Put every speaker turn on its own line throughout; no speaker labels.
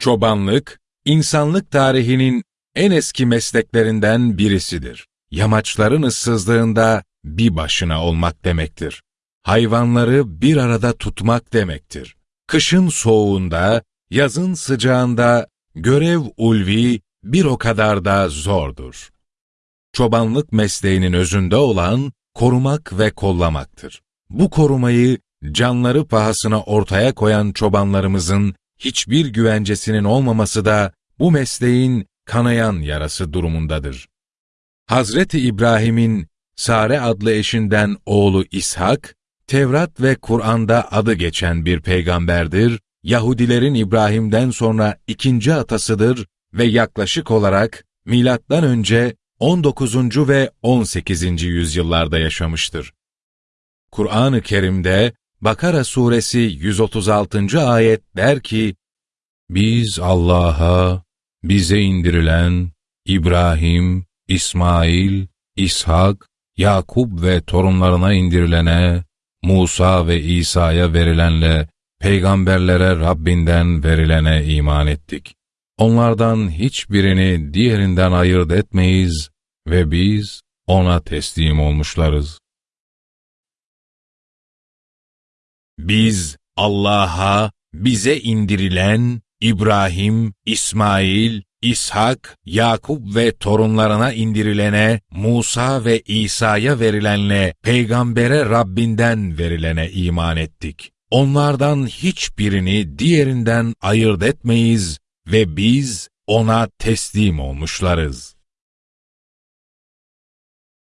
Çobanlık, insanlık tarihinin en eski mesleklerinden birisidir. Yamaçların ıssızlığında bir başına olmak demektir. Hayvanları bir arada tutmak demektir. Kışın soğuğunda, yazın sıcağında görev ulvi bir o kadar da zordur. Çobanlık mesleğinin özünde olan korumak ve kollamaktır. Bu korumayı canları pahasına ortaya koyan çobanlarımızın hiçbir güvencesinin olmaması da bu mesleğin kanayan yarası durumundadır. Hazreti İbrahim'in Sare adlı eşinden oğlu İshak, Tevrat ve Kur'an'da adı geçen bir peygamberdir, Yahudilerin İbrahim'den sonra ikinci atasıdır ve yaklaşık olarak milattan önce 19. ve 18. yüzyıllarda yaşamıştır. Kur'an-ı Kerim'de Bakara suresi 136. ayet der ki, Biz Allah'a, bize indirilen İbrahim, İsmail, İshak, Yakup ve torunlarına indirilene, Musa ve İsa'ya verilenle, peygamberlere Rabbinden verilene iman ettik. Onlardan hiçbirini diğerinden ayırt etmeyiz ve biz ona teslim olmuşlarız. Biz Allah'a bize indirilen İbrahim, İsmail, İshak, Yakup ve torunlarına indirilene, Musa ve İsa'ya verilenle, peygambere Rabbinden verilene iman ettik. Onlardan hiçbirini diğerinden ayırt etmeyiz ve biz ona teslim olmuşlarız.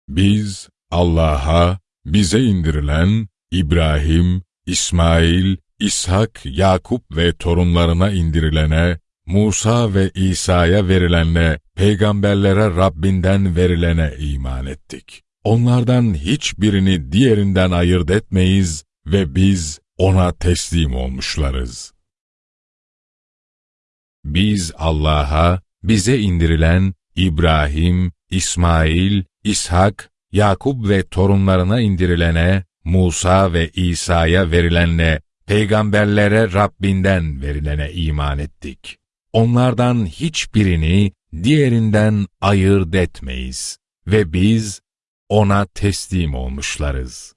Biz Allah'a bize indirilen İbrahim, İsmail, İshak, Yakup ve torunlarına indirilene, Musa ve İsa'ya verilenle, peygamberlere Rabbinden verilene iman ettik. Onlardan hiçbirini diğerinden ayırt etmeyiz ve biz ona teslim olmuşlarız. Biz Allah'a, bize indirilen İbrahim, İsmail, İshak, Yakup ve torunlarına indirilene, Musa ve İsa'ya verilenle, peygamberlere Rabbinden verilene iman ettik. Onlardan hiçbirini diğerinden ayırt etmeyiz ve biz ona teslim olmuşlarız.